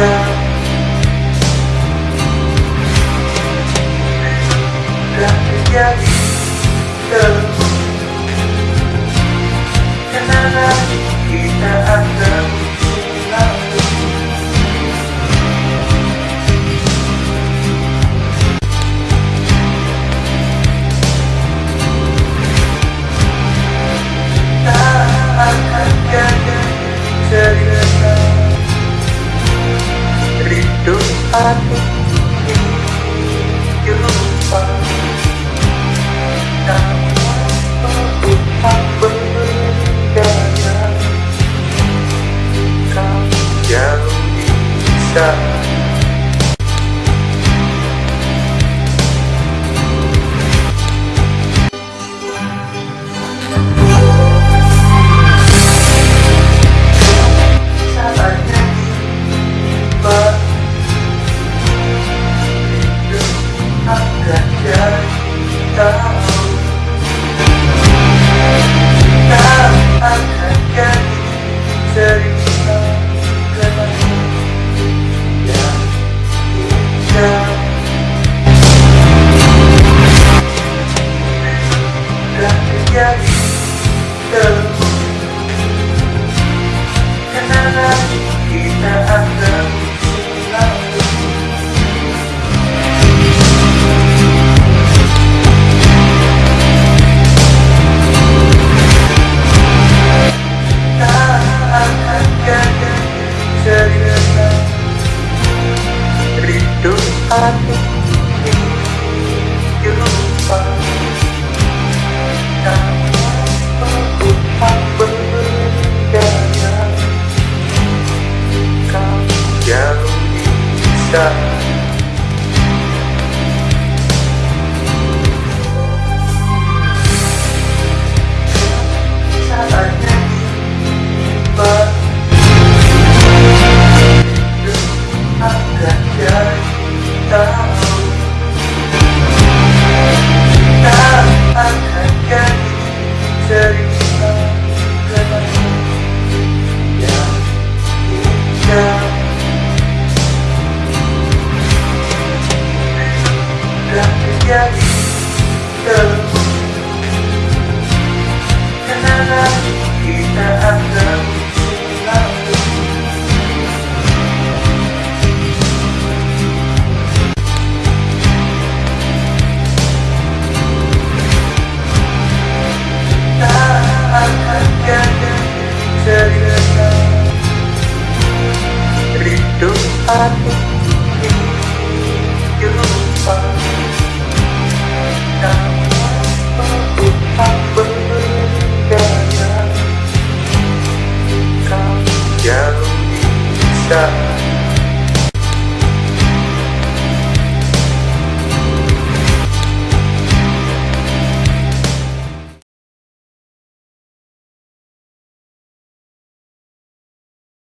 indah